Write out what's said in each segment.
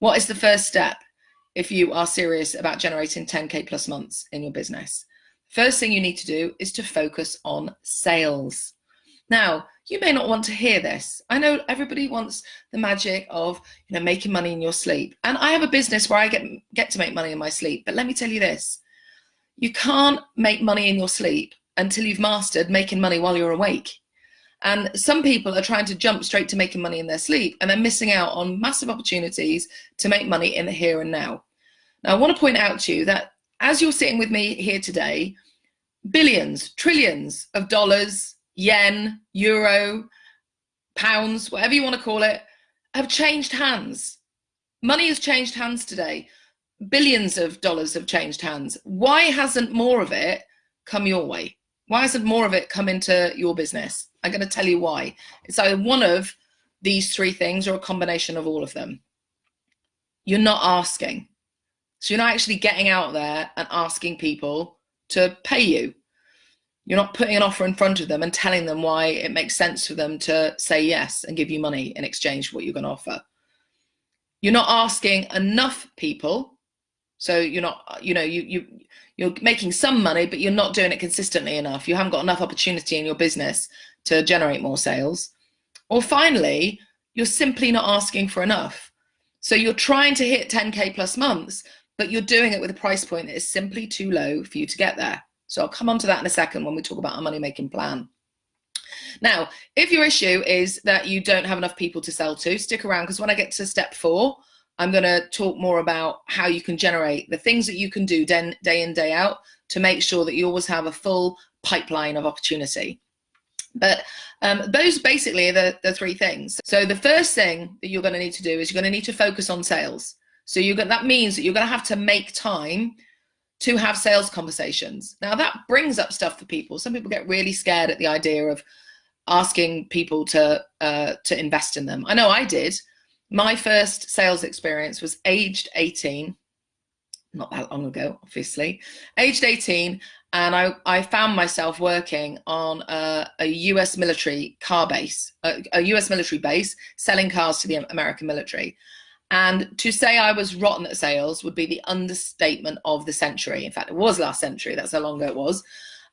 What is the first step if you are serious about generating 10K plus months in your business? First thing you need to do is to focus on sales. Now, you may not want to hear this. I know everybody wants the magic of you know making money in your sleep. And I have a business where I get get to make money in my sleep. But let me tell you this. You can't make money in your sleep until you've mastered making money while you're awake. And some people are trying to jump straight to making money in their sleep and they're missing out on massive opportunities to make money in the here and now. Now, I want to point out to you that as you're sitting with me here today, billions, trillions of dollars, yen, euro, pounds, whatever you want to call it, have changed hands. Money has changed hands today. Billions of dollars have changed hands. Why hasn't more of it come your way? Why hasn't more of it come into your business? I'm going to tell you why. It's either one of these three things or a combination of all of them. You're not asking. So you're not actually getting out there and asking people to pay you. You're not putting an offer in front of them and telling them why it makes sense for them to say yes and give you money in exchange for what you're going to offer. You're not asking enough people. So you're not, you know, you, you, you're making some money, but you're not doing it consistently enough. You haven't got enough opportunity in your business to generate more sales. Or finally, you're simply not asking for enough. So you're trying to hit 10K plus months, but you're doing it with a price point that is simply too low for you to get there. So I'll come on to that in a second when we talk about our money making plan. Now, if your issue is that you don't have enough people to sell to, stick around because when I get to step four, I'm going to talk more about how you can generate the things that you can do day, in, day out to make sure that you always have a full pipeline of opportunity. But um, those basically are the, the three things. So the first thing that you're going to need to do is you're going to need to focus on sales. So you're going, that means that you're going to have to make time to have sales conversations. Now that brings up stuff for people. Some people get really scared at the idea of asking people to uh, to invest in them. I know I did. My first sales experience was aged 18, not that long ago, obviously, aged 18, and I, I found myself working on a, a US military car base, a, a, US military base, selling cars to the American military. And to say I was rotten at sales would be the understatement of the century. In fact, it was last century. That's how long ago it was.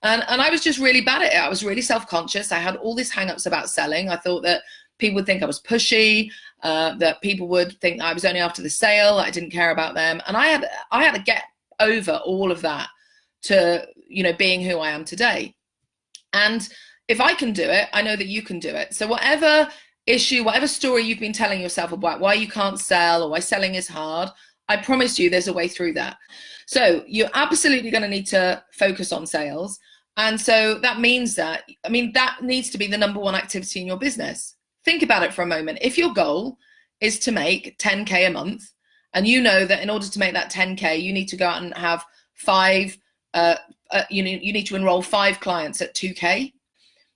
And, and I was just really bad at it. I was really self-conscious. I had all these hang-ups about selling. I thought that people would think I was pushy, uh, that people would think I was only after the sale, I didn't care about them. And I had, I had to get over all of that to you know being who I am today. And if I can do it, I know that you can do it. So whatever issue, whatever story you've been telling yourself about why you can't sell or why selling is hard, I promise you there's a way through that. So you're absolutely going to need to focus on sales. And so that means that, I mean, that needs to be the number one activity in your business. Think about it for a moment. If your goal is to make 10K a month, and you know that in order to make that 10K, you need to go out and have five uh, uh, you, need, you need to enroll five clients at 2K.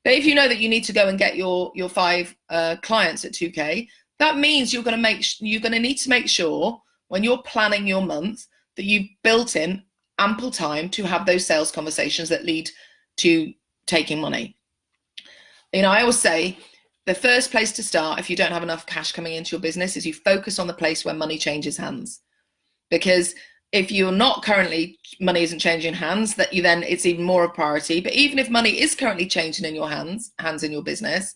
But if you know that you need to go and get your, your five uh, clients at 2K, that means you're going to make you're going to need to make sure when you're planning your month that you've built in ample time to have those sales conversations that lead to taking money. You know, I always say the first place to start if you don't have enough cash coming into your business is you focus on the place where money changes hands. Because if you're not currently money isn't changing hands that you then it's even more a priority. But even if money is currently changing in your hands hands in your business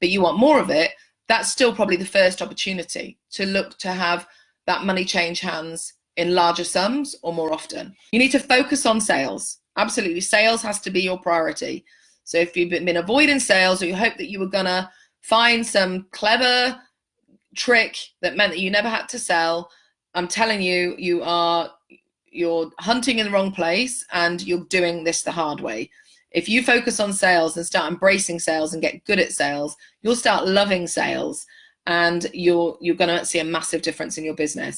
but you want more of it that's still probably the first opportunity to look to have that money change hands in larger sums or more often. You need to focus on sales. Absolutely. Sales has to be your priority. So if you've been avoiding sales or you hope that you were gonna find some clever trick that meant that you never had to sell i'm telling you you are you're hunting in the wrong place and you're doing this the hard way. If you focus on sales and start embracing sales and get good at sales, you'll start loving sales and you're you're going to see a massive difference in your business.